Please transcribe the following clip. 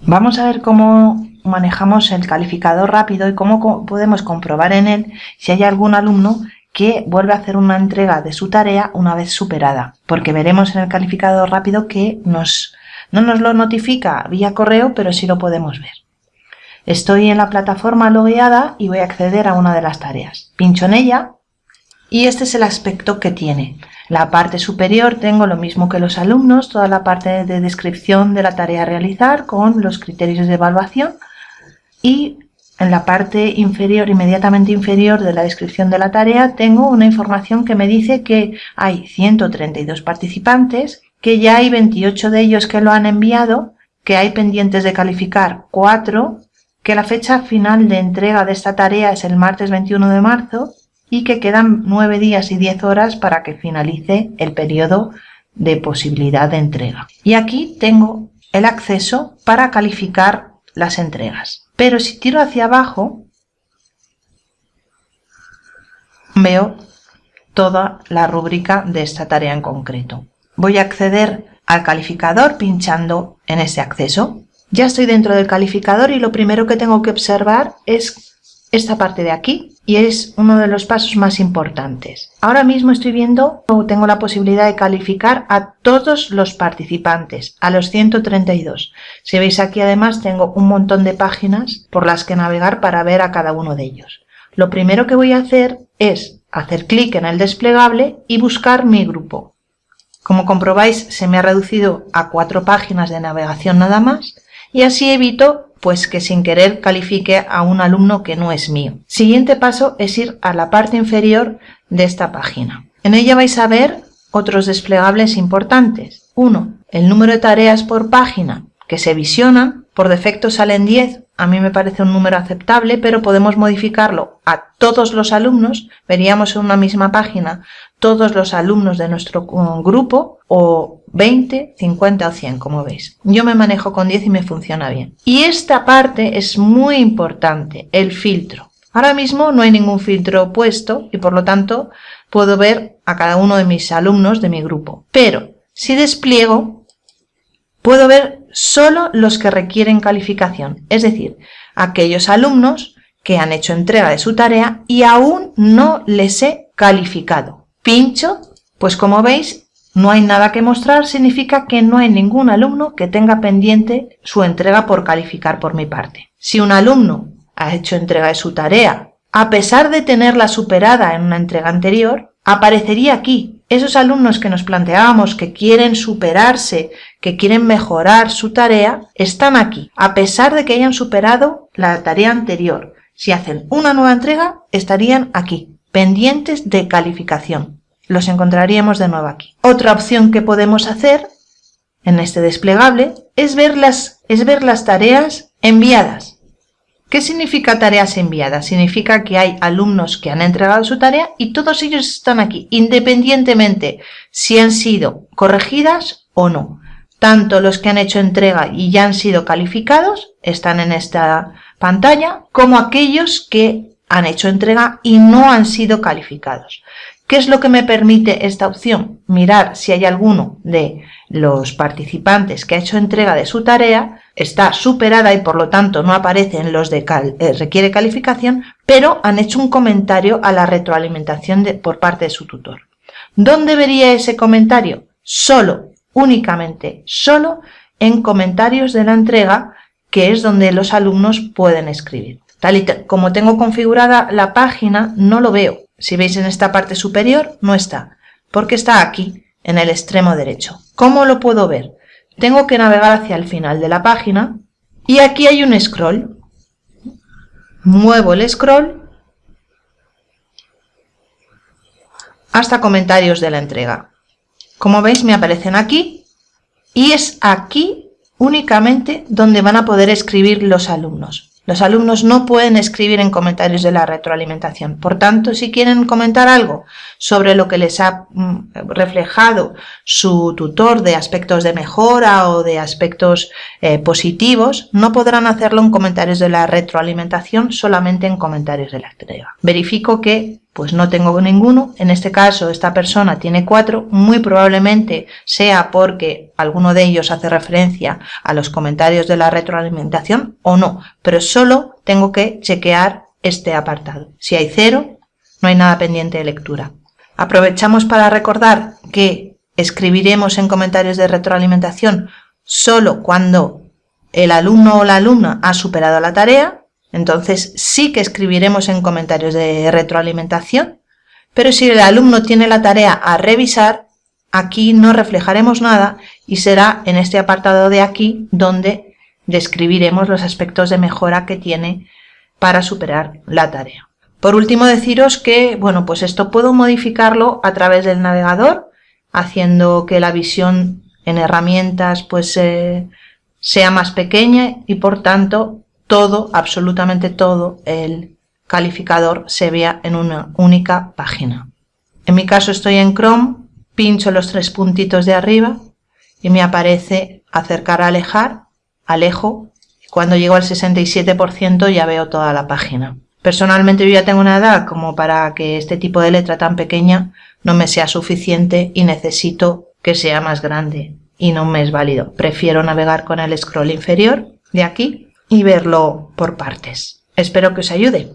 Vamos a ver cómo manejamos el calificador rápido y cómo podemos comprobar en él si hay algún alumno que vuelve a hacer una entrega de su tarea una vez superada, porque veremos en el calificador rápido que nos, no nos lo notifica vía correo, pero sí lo podemos ver. Estoy en la plataforma logueada y voy a acceder a una de las tareas. Pincho en ella y este es el aspecto que tiene. La parte superior tengo lo mismo que los alumnos, toda la parte de descripción de la tarea a realizar con los criterios de evaluación y en la parte inferior, inmediatamente inferior de la descripción de la tarea, tengo una información que me dice que hay 132 participantes, que ya hay 28 de ellos que lo han enviado, que hay pendientes de calificar 4, que la fecha final de entrega de esta tarea es el martes 21 de marzo y que quedan 9 días y 10 horas para que finalice el periodo de posibilidad de entrega. Y aquí tengo el acceso para calificar las entregas. Pero si tiro hacia abajo, veo toda la rúbrica de esta tarea en concreto. Voy a acceder al calificador pinchando en ese acceso. Ya estoy dentro del calificador y lo primero que tengo que observar es esta parte de aquí y es uno de los pasos más importantes. Ahora mismo estoy viendo o tengo la posibilidad de calificar a todos los participantes, a los 132. Si veis aquí además tengo un montón de páginas por las que navegar para ver a cada uno de ellos. Lo primero que voy a hacer es hacer clic en el desplegable y buscar mi grupo. Como comprobáis se me ha reducido a cuatro páginas de navegación nada más y así evito pues que sin querer califique a un alumno que no es mío. Siguiente paso es ir a la parte inferior de esta página. En ella vais a ver otros desplegables importantes. Uno, el número de tareas por página que se visionan. Por defecto salen 10, a mí me parece un número aceptable, pero podemos modificarlo a todos los alumnos. Veríamos en una misma página todos los alumnos de nuestro uh, grupo o 20, 50 o 100, como veis. Yo me manejo con 10 y me funciona bien. Y esta parte es muy importante, el filtro. Ahora mismo no hay ningún filtro puesto y por lo tanto puedo ver a cada uno de mis alumnos de mi grupo. Pero si despliego, puedo ver solo los que requieren calificación, es decir, aquellos alumnos que han hecho entrega de su tarea y aún no les he calificado. Pincho, pues como veis no hay nada que mostrar significa que no hay ningún alumno que tenga pendiente su entrega por calificar por mi parte. Si un alumno ha hecho entrega de su tarea, a pesar de tenerla superada en una entrega anterior, aparecería aquí. Esos alumnos que nos planteábamos que quieren superarse, que quieren mejorar su tarea, están aquí, a pesar de que hayan superado la tarea anterior. Si hacen una nueva entrega, estarían aquí, pendientes de calificación. Los encontraríamos de nuevo aquí. Otra opción que podemos hacer en este desplegable es ver las, es ver las tareas enviadas. ¿Qué significa tareas enviadas? Significa que hay alumnos que han entregado su tarea y todos ellos están aquí, independientemente si han sido corregidas o no. Tanto los que han hecho entrega y ya han sido calificados están en esta pantalla, como aquellos que han hecho entrega y no han sido calificados. ¿Qué es lo que me permite esta opción? Mirar si hay alguno de los participantes que ha hecho entrega de su tarea, está superada y por lo tanto no aparece en los de eh, requiere calificación, pero han hecho un comentario a la retroalimentación por parte de su tutor. ¿Dónde vería ese comentario? Solo, únicamente, solo en comentarios de la entrega, que es donde los alumnos pueden escribir. Tal y como tengo configurada la página, no lo veo, si veis en esta parte superior, no está, porque está aquí, en el extremo derecho. ¿Cómo lo puedo ver? Tengo que navegar hacia el final de la página y aquí hay un scroll. Muevo el scroll hasta comentarios de la entrega. Como veis me aparecen aquí y es aquí únicamente donde van a poder escribir los alumnos. Los alumnos no pueden escribir en comentarios de la retroalimentación. Por tanto, si quieren comentar algo sobre lo que les ha mm, reflejado su tutor de aspectos de mejora o de aspectos eh, positivos, no podrán hacerlo en comentarios de la retroalimentación, solamente en comentarios de la entrega. Verifico que pues no tengo ninguno. En este caso, esta persona tiene cuatro. Muy probablemente sea porque alguno de ellos hace referencia a los comentarios de la retroalimentación o no. Pero solo tengo que chequear este apartado. Si hay cero, no hay nada pendiente de lectura. Aprovechamos para recordar que escribiremos en comentarios de retroalimentación solo cuando el alumno o la alumna ha superado la tarea entonces sí que escribiremos en comentarios de retroalimentación, pero si el alumno tiene la tarea a revisar, aquí no reflejaremos nada y será en este apartado de aquí donde describiremos los aspectos de mejora que tiene para superar la tarea. Por último deciros que, bueno, pues esto puedo modificarlo a través del navegador, haciendo que la visión en herramientas pues eh, sea más pequeña y por tanto todo, absolutamente todo el calificador se vea en una única página. En mi caso estoy en Chrome, pincho los tres puntitos de arriba y me aparece acercar a alejar, alejo, cuando llego al 67% ya veo toda la página. Personalmente yo ya tengo una edad como para que este tipo de letra tan pequeña no me sea suficiente y necesito que sea más grande y no me es válido. Prefiero navegar con el scroll inferior de aquí y verlo por partes. Espero que os ayude.